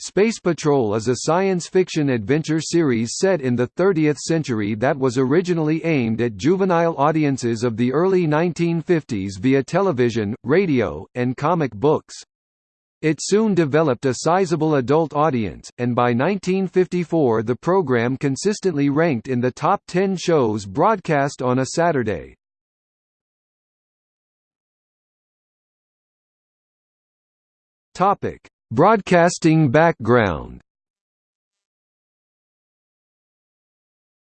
Space Patrol is a science fiction adventure series set in the 30th century that was originally aimed at juvenile audiences of the early 1950s via television, radio, and comic books. It soon developed a sizable adult audience, and by 1954 the program consistently ranked in the top 10 shows broadcast on a Saturday. Topic Broadcasting background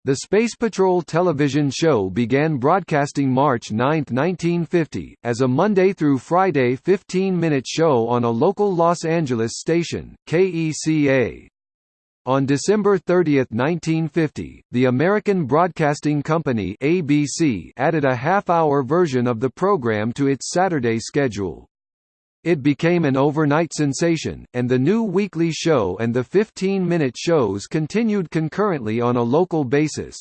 The Space Patrol television show began broadcasting March 9, 1950, as a Monday through Friday 15-minute show on a local Los Angeles station, KECA. On December 30, 1950, the American Broadcasting Company ABC added a half-hour version of the program to its Saturday schedule. It became an overnight sensation, and the new weekly show and the 15-minute shows continued concurrently on a local basis.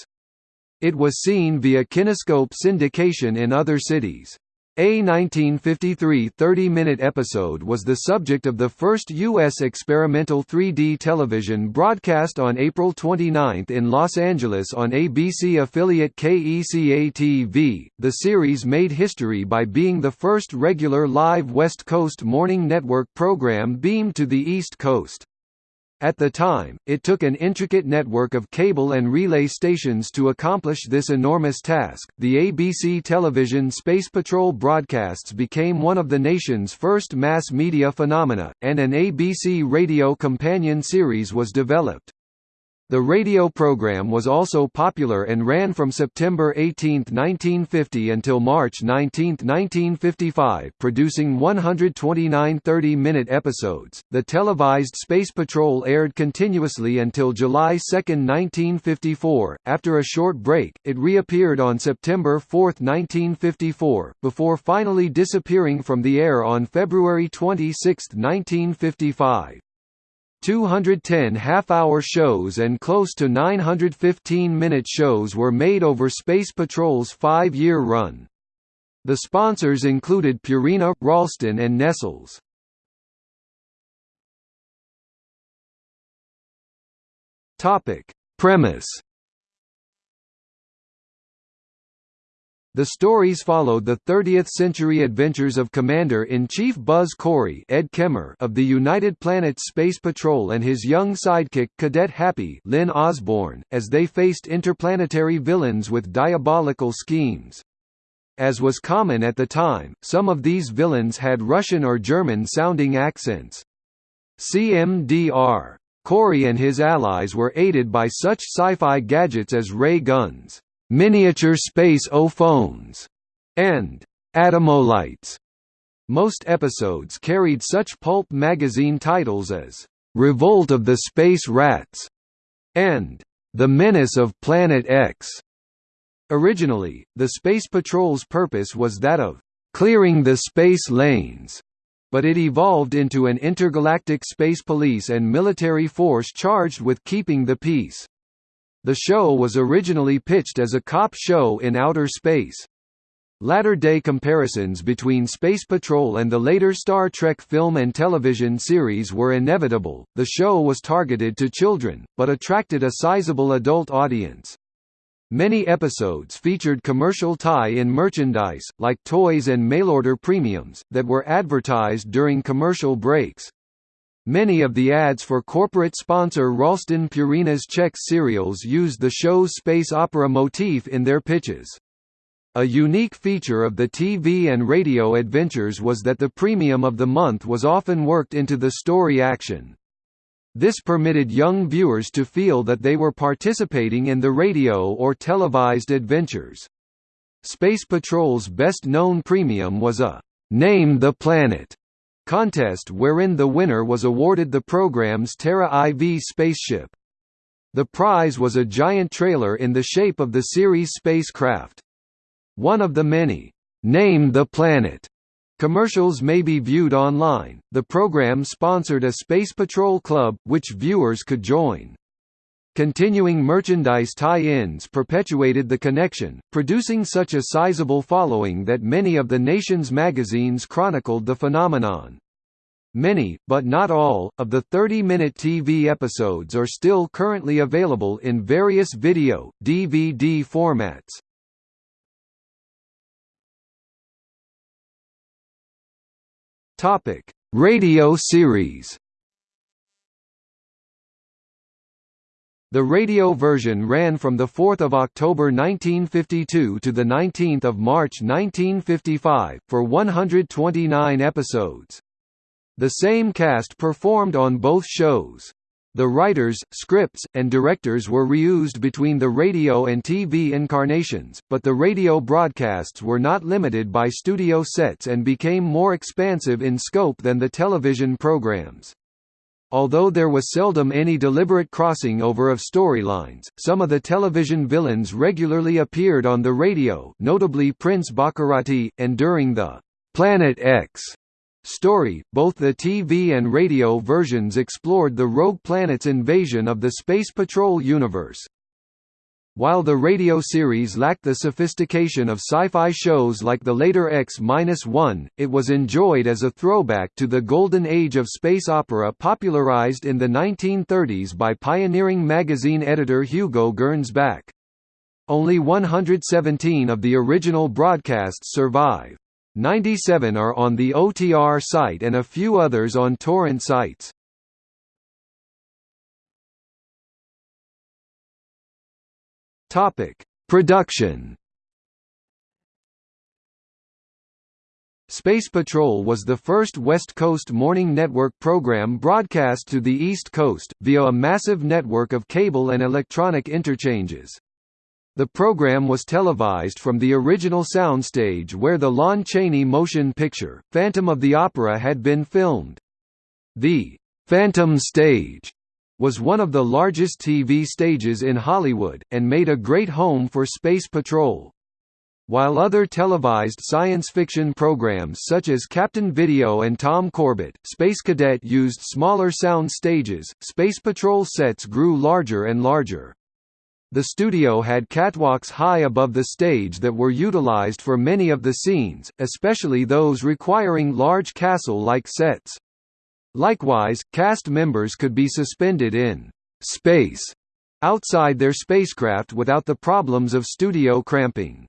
It was seen via Kinescope syndication in other cities. A 1953 30-minute episode was the subject of the first U.S. experimental 3D television broadcast on April 29 in Los Angeles on ABC affiliate KECA-TV. The series made history by being the first regular live West Coast morning network program beamed to the East Coast. At the time, it took an intricate network of cable and relay stations to accomplish this enormous task. The ABC television Space Patrol broadcasts became one of the nation's first mass media phenomena, and an ABC radio companion series was developed. The radio program was also popular and ran from September 18, 1950 until March 19, 1955, producing 129 30-minute episodes. The televised Space Patrol aired continuously until July 2, 1954. After a short break, it reappeared on September 4, 1954, before finally disappearing from the air on February 26, 1955. 210 half-hour shows and close to 915-minute shows were made over Space Patrol's five-year run. The sponsors included Purina, Ralston and Nestles. Premise The stories followed the 30th-century adventures of Commander-in-Chief Buzz Corey Ed Kemmer of the United Planets Space Patrol and his young sidekick Cadet Happy Lyn Osborn, as they faced interplanetary villains with diabolical schemes. As was common at the time, some of these villains had Russian or German-sounding accents. CMDR. Corey and his allies were aided by such sci-fi gadgets as ray guns miniature space O-phones, and atomolites. Most episodes carried such pulp magazine titles as Revolt of the Space Rats and The Menace of Planet X. Originally, the Space Patrol's purpose was that of clearing the space lanes, but it evolved into an intergalactic space police and military force charged with keeping the peace. The show was originally pitched as a cop show in outer space. Latter-day comparisons between Space Patrol and the later Star Trek film and television series were inevitable. The show was targeted to children, but attracted a sizable adult audience. Many episodes featured commercial tie-in merchandise, like toys and mail-order premiums, that were advertised during commercial breaks. Many of the ads for corporate sponsor Ralston Purina's Chex cereals used the show's space opera motif in their pitches. A unique feature of the TV and radio adventures was that the premium of the month was often worked into the story action. This permitted young viewers to feel that they were participating in the radio or televised adventures. Space Patrol's best-known premium was a «Name the Planet» contest wherein the winner was awarded the program's Terra IV spaceship. The prize was a giant trailer in the shape of the series spacecraft. One of the many, "'Name the Planet' commercials may be viewed online. The program sponsored a Space Patrol Club, which viewers could join. Continuing merchandise tie-ins perpetuated the connection, producing such a sizable following that many of the nation's magazines chronicled the phenomenon. Many, but not all, of the 30-minute TV episodes are still currently available in various video, DVD formats. Topic: Radio series. The radio version ran from 4 October 1952 to 19 March 1955, for 129 episodes. The same cast performed on both shows. The writers, scripts, and directors were reused between the radio and TV incarnations, but the radio broadcasts were not limited by studio sets and became more expansive in scope than the television programs. Although there was seldom any deliberate crossing over of storylines, some of the television villains regularly appeared on the radio notably Prince Baccarati, and during the «Planet X» story, both the TV and radio versions explored the rogue planet's invasion of the Space Patrol universe. While the radio series lacked the sophistication of sci-fi shows like the later X-1, it was enjoyed as a throwback to the golden age of space opera popularized in the 1930s by pioneering magazine editor Hugo Gernsback. Only 117 of the original broadcasts survive. 97 are on the OTR site and a few others on torrent sites. Topic: Production. Space Patrol was the first West Coast morning network program broadcast to the East Coast, via a massive network of cable and electronic interchanges. The program was televised from the original soundstage where the Lon Chaney motion picture, Phantom of the Opera had been filmed. The «Phantom Stage» was one of the largest TV stages in Hollywood, and made a great home for Space Patrol. While other televised science fiction programs such as Captain Video and Tom Corbett, Space Cadet used smaller sound stages, Space Patrol sets grew larger and larger. The studio had catwalks high above the stage that were utilized for many of the scenes, especially those requiring large castle-like sets. Likewise, cast members could be suspended in space outside their spacecraft without the problems of studio cramping.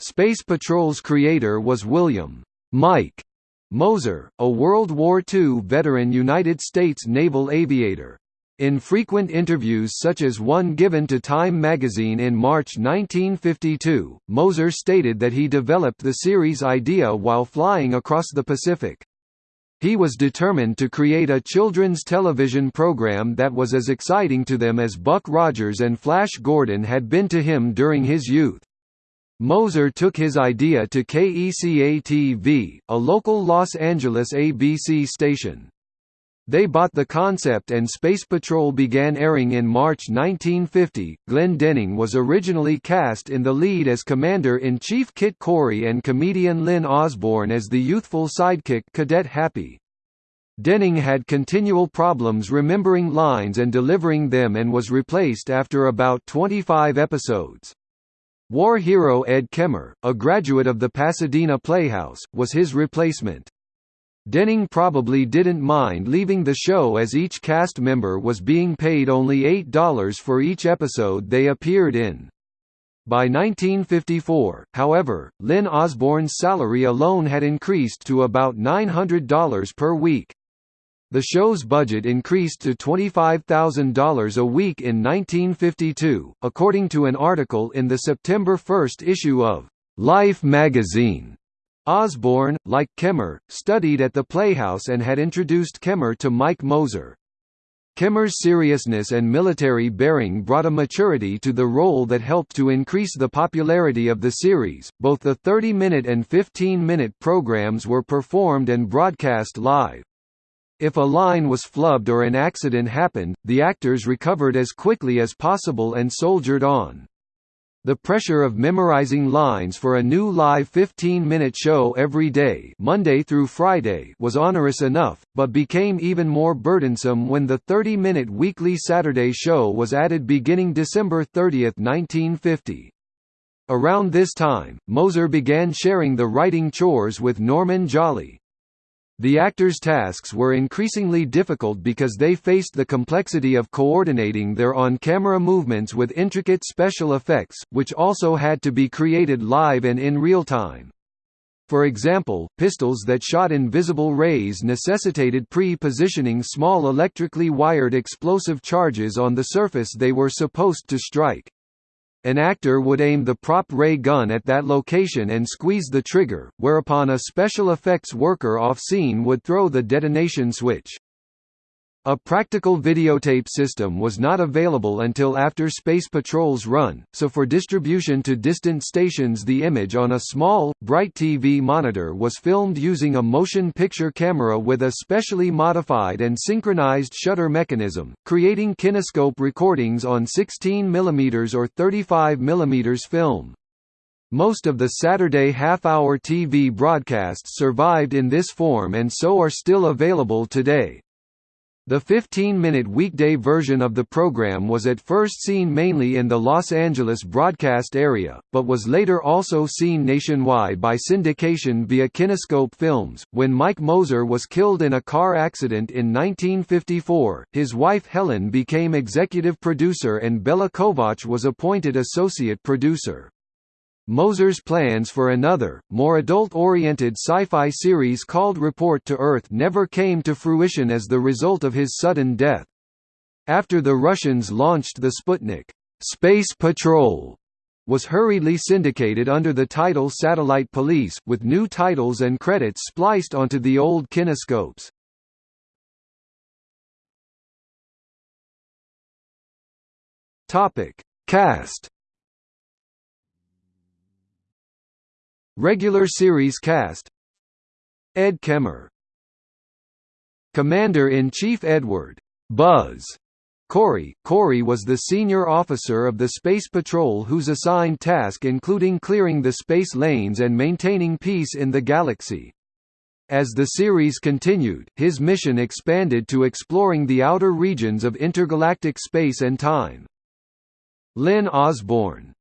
Space Patrol's creator was William Mike Moser, a World War II veteran United States naval aviator. In frequent interviews such as one given to Time magazine in March 1952, Moser stated that he developed the series idea while flying across the Pacific. He was determined to create a children's television program that was as exciting to them as Buck Rogers and Flash Gordon had been to him during his youth. Moser took his idea to KECA-TV, a local Los Angeles ABC station. They bought the concept and Space Patrol began airing in March 1950. Glenn Denning was originally cast in the lead as Commander-in-Chief Kit Corey and comedian Lyn Osborn as the youthful sidekick Cadet Happy. Denning had continual problems remembering lines and delivering them and was replaced after about 25 episodes. War hero Ed Kemmer, a graduate of the Pasadena Playhouse, was his replacement. Denning probably didn't mind leaving the show as each cast member was being paid only $8 for each episode they appeared in. By 1954, however, Lyn Osborn's salary alone had increased to about $900 per week. The show's budget increased to $25,000 a week in 1952, according to an article in the September 1 issue of Life magazine. Osborn, like Kemmer, studied at the Playhouse and had introduced Kemmer to Mike Moser. Kemmer's seriousness and military bearing brought a maturity to the role that helped to increase the popularity of the series. Both the 30 minute and 15 minute programs were performed and broadcast live. If a line was flubbed or an accident happened, the actors recovered as quickly as possible and soldiered on. The pressure of memorizing lines for a new live 15-minute show every day Monday through Friday was onerous enough, but became even more burdensome when the 30-minute weekly Saturday show was added beginning December 30, 1950. Around this time, Moser began sharing the writing chores with Norman Jolley. The actors' tasks were increasingly difficult because they faced the complexity of coordinating their on-camera movements with intricate special effects, which also had to be created live and in real time. For example, pistols that shot invisible rays necessitated pre-positioning small electrically wired explosive charges on the surface they were supposed to strike. An actor would aim the prop ray gun at that location and squeeze the trigger, whereupon a special effects worker off-scene would throw the detonation switch. A practical videotape system was not available until after Space Patrol's run, so for distribution to distant stations the image on a small, bright TV monitor was filmed using a motion picture camera with a specially modified and synchronized shutter mechanism, creating kinescope recordings on 16 mm or 35 mm film. Most of the Saturday half-hour TV broadcasts survived in this form and so are still available today. The 15-minute weekday version of the program was at first seen mainly in the Los Angeles broadcast area, but was later also seen nationwide by syndication via Kinescope Films. When Mike Moser was killed in a car accident in 1954, his wife Helen became executive producer and Bela Kovacs was appointed associate producer. Moser's plans for another, more adult-oriented sci-fi series called Report to Earth never came to fruition as the result of his sudden death. After the Russians launched the Sputnik, Space Patrol was hurriedly syndicated under the title Satellite Police, with new titles and credits spliced onto the old kinescopes. Cast Regular series cast. Ed Kemmer. Commander-in-Chief Edward. Buzz. Corey. Corey was the senior officer of the Space Patrol whose assigned task including clearing the space lanes and maintaining peace in the galaxy. As the series continued, his mission expanded to exploring the outer regions of intergalactic space and time. Lyn Osborn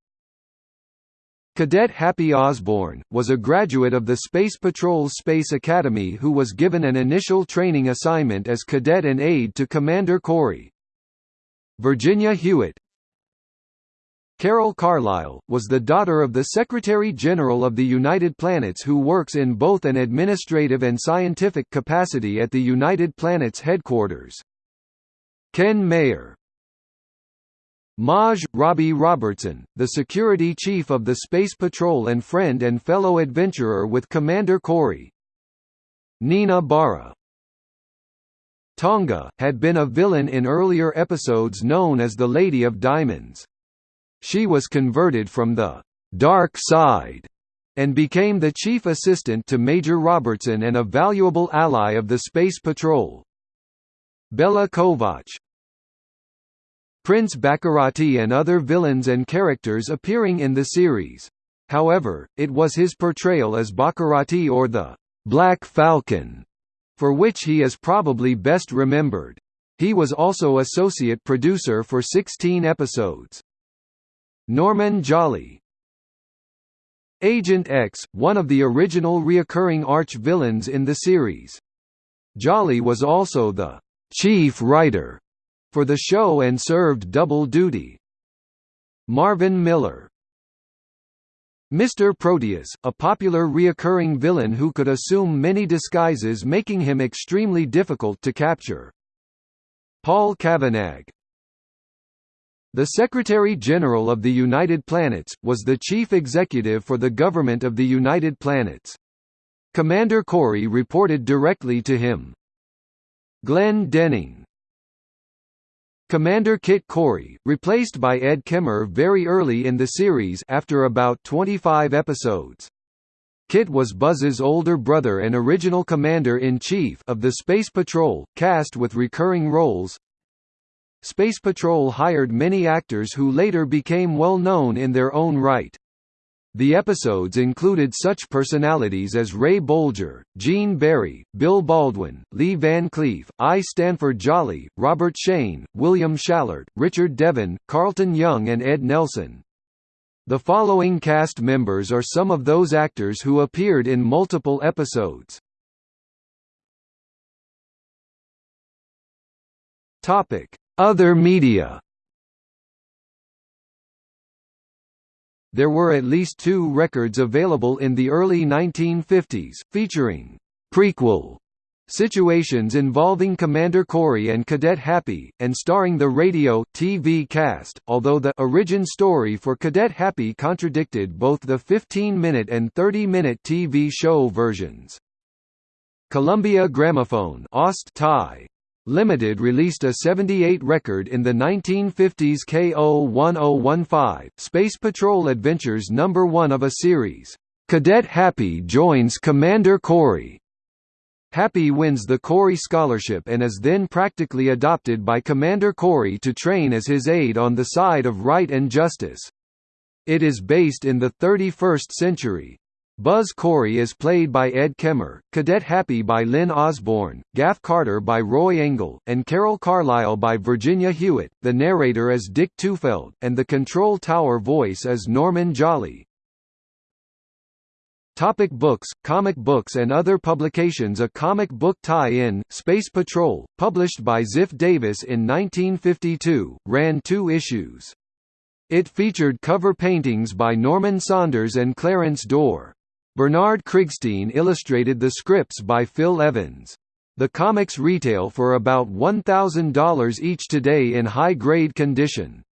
Cadet Happy Osborne, was a graduate of the Space Patrol's Space Academy who was given an initial training assignment as cadet and aide to Commander Corey. Virginia Hewitt Carol Carlisle, was the daughter of the Secretary-General of the United Planets who works in both an administrative and scientific capacity at the United Planets headquarters. Ken Mayer Maj. Robbie Robertson, the security chief of the Space Patrol and friend and fellow adventurer with Commander Corey. Nina Bara Tonga, had been a villain in earlier episodes known as the Lady of Diamonds. She was converted from the «dark side» and became the chief assistant to Major Robertson and a valuable ally of the Space Patrol. Bela Kovacs, Prince Baccarati and other villains and characters appearing in the series. However, it was his portrayal as Baccarati or the Black Falcon, for which he is probably best remembered. He was also associate producer for 16 episodes. Norman Jolley Agent X, one of the original reoccurring arch-villains in the series. Jolley was also the chief writer for the show and served double duty. Marvin Miller Mr. Proteus, a popular reoccurring villain who could assume many disguises making him extremely difficult to capture. Paul Cavanagh The Secretary-General of the United Planets, was the chief executive for the government of the United Planets. Commander Corey reported directly to him. Glenn Denning Commander Kit Corey, replaced by Ed Kemmer very early in the series after about 25 episodes. Kit was Buzz's older brother and original commander-in-chief of the Space Patrol, cast with recurring roles. Space Patrol hired many actors who later became well known in their own right. The episodes included such personalities as Ray Bolger, Gene Barry, Bill Baldwin, Lee Van Cleef, I. Stanford Jolley, Robert Shayne, William Schallert, Richard Devon, Carlton Young and Ed Nelson. The following cast members are some of those actors who appeared in multiple episodes. Other media There were at least two records available in the early 1950s, featuring prequel situations involving Commander Corey and Cadet Happy, and starring the radio, TV cast, although the origin story for Cadet Happy contradicted both the 15-minute and 30-minute TV show versions. Columbia Gramophone Thai. Limited released a 78 record in the 1950s KO1015, Space Patrol Adventures number 1 of a series. Cadet Happy joins Commander Corey. Happy wins the Corey Scholarship and is then practically adopted by Commander Corey to train as his aide on the side of right and justice. It is based in the 31st century. Buzz Corey is played by Ed Kemmer, Cadet Happy by Lyn Osborn, Gaff Carter by Roy Engel, and Carol Carlisle by Virginia Hewitt. The narrator is Dick Tufeld, and the control tower voice is Norman Jolley. Topic books, comic books and other publications A comic book tie-in, Space Patrol, published by Ziff Davis in 1952, ran two issues. It featured cover paintings by Norman Saunders and Clarence Doore. Bernard Krigstein illustrated the scripts by Phil Evans. The comics retail for about $1,000 each today in high-grade condition.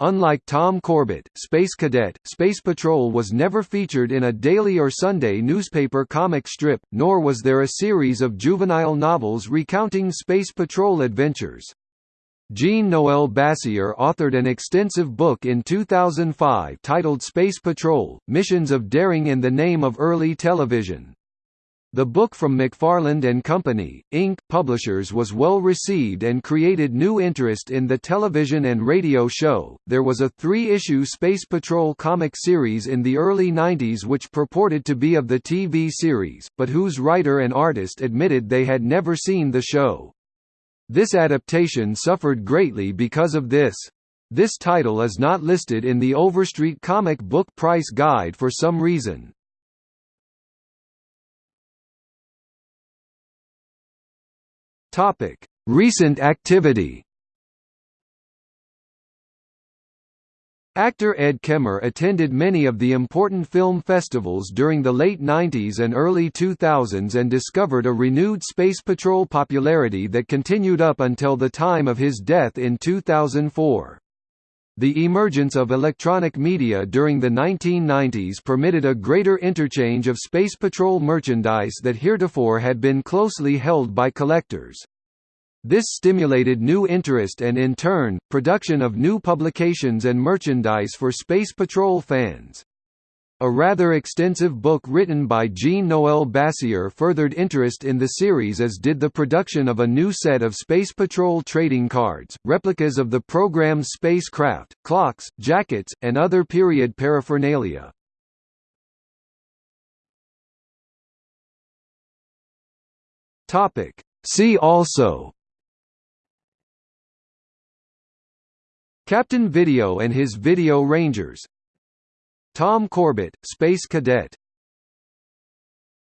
Unlike Tom Corbett, Space Cadet, Space Patrol was never featured in a daily or Sunday newspaper comic strip, nor was there a series of juvenile novels recounting Space Patrol adventures. Jean-Noel Bassior authored an extensive book in 2005 titled Space Patrol, Missions of Daring in the Name of Early Television. The book from McFarland and Company, Inc., publishers was well received and created new interest in the television and radio show. There was a three issue Space Patrol comic series in the early 90s which purported to be of the TV series, but whose writer and artist admitted they had never seen the show. This adaptation suffered greatly because of this. This title is not listed in the Overstreet comic book price guide for some reason. Recent activity. Actor Ed Kemmer attended many of the important film festivals during the late 90s and early 2000s and discovered a renewed Space Patrol popularity that continued up until the time of his death in 2004. The emergence of electronic media during the 1990s permitted a greater interchange of Space Patrol merchandise that heretofore had been closely held by collectors. This stimulated new interest and in turn, production of new publications and merchandise for Space Patrol fans. A rather extensive book written by Jean-Noel Bassior furthered interest in the series as did the production of a new set of Space Patrol trading cards, replicas of the program's spacecraft, clocks, jackets, and other period paraphernalia. See also Captain Video and his Video Rangers. Tom Corbett, Space Cadet